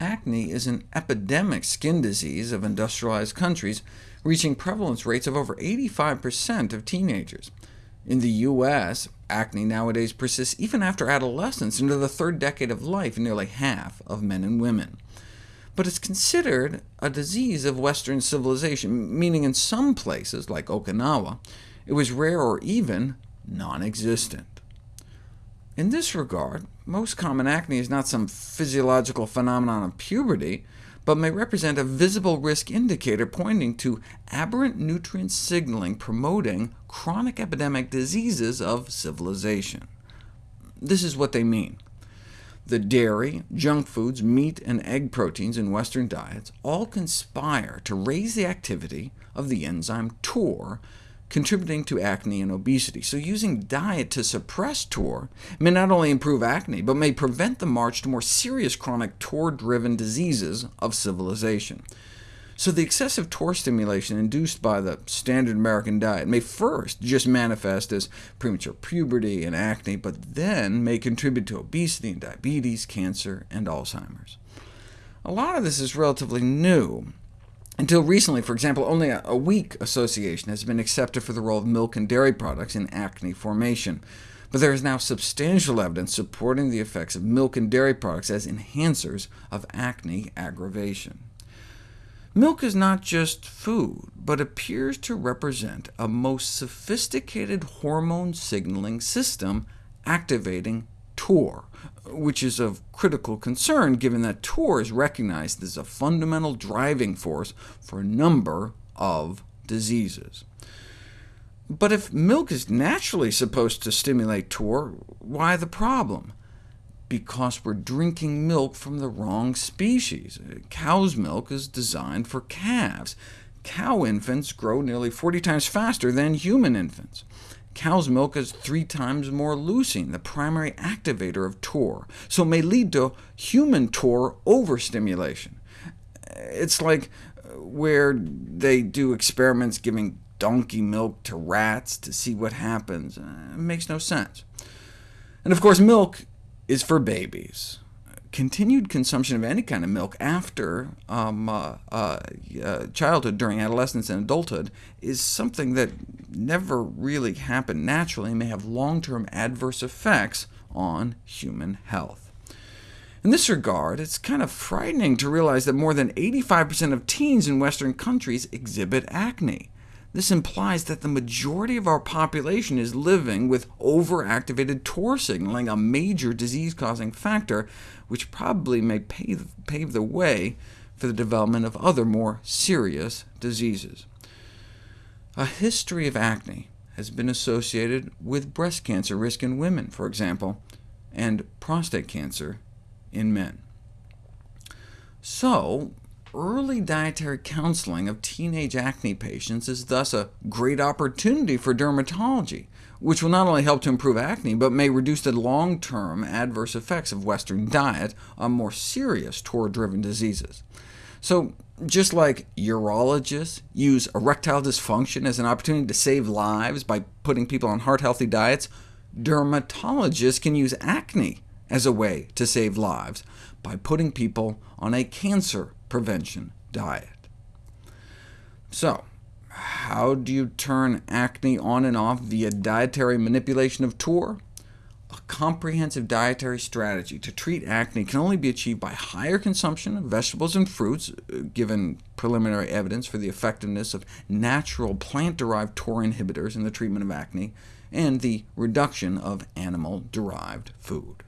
Acne is an epidemic skin disease of industrialized countries, reaching prevalence rates of over 85% of teenagers. In the U.S., acne nowadays persists even after adolescence into the third decade of life in nearly half of men and women. But it's considered a disease of Western civilization, meaning in some places, like Okinawa, it was rare or even non-existent. In this regard, most common acne is not some physiological phenomenon of puberty, but may represent a visible risk indicator pointing to aberrant nutrient signaling promoting chronic epidemic diseases of civilization. This is what they mean. The dairy, junk foods, meat, and egg proteins in Western diets all conspire to raise the activity of the enzyme TOR, contributing to acne and obesity. So using diet to suppress TOR may not only improve acne, but may prevent the march to more serious chronic TOR-driven diseases of civilization. So the excessive TOR stimulation induced by the standard American diet may first just manifest as premature puberty and acne, but then may contribute to obesity and diabetes, cancer, and Alzheimer's. A lot of this is relatively new, until recently, for example, only a, weak association has been accepted for the role of milk and dairy products in acne formation, but there is now substantial evidence supporting the effects of milk and dairy products as enhancers of acne aggravation. Milk is not just food, but appears to represent a most sophisticated hormone signaling system activating TOR, which is of critical concern given that TOR is recognized as a fundamental driving force for a number of diseases. But if milk is naturally supposed to stimulate TOR, why the problem? Because we're drinking milk from the wrong species. Cow's milk is designed for calves. Cow infants grow nearly 40 times faster than human infants. Cow's milk has three times more leucine, the primary activator of TOR, so may lead to human TOR overstimulation. It's like uh, where they do experiments giving donkey milk to rats to see what happens. Uh, it makes no sense. And of course, milk is for babies continued consumption of any kind of milk after um, uh, uh, uh, childhood, during adolescence and adulthood, is something that never really happened naturally and may have long-term adverse effects on human health. In this regard, it's kind of frightening to realize that more than 85% of teens in Western countries exhibit acne. This implies that the majority of our population is living with overactivated TOR signaling, a major disease-causing factor, which probably may pave, pave the way for the development of other more serious diseases. A history of acne has been associated with breast cancer risk in women, for example, and prostate cancer in men. So, Early dietary counseling of teenage acne patients is thus a great opportunity for dermatology, which will not only help to improve acne, but may reduce the long-term adverse effects of Western diet on more serious TOR-driven diseases. So just like urologists use erectile dysfunction as an opportunity to save lives by putting people on heart-healthy diets, dermatologists can use acne as a way to save lives by putting people on a cancer prevention diet. So, how do you turn acne on and off via dietary manipulation of TOR? A comprehensive dietary strategy to treat acne can only be achieved by higher consumption of vegetables and fruits, uh, given preliminary evidence for the effectiveness of natural plant-derived TOR inhibitors in the treatment of acne, and the reduction of animal-derived food.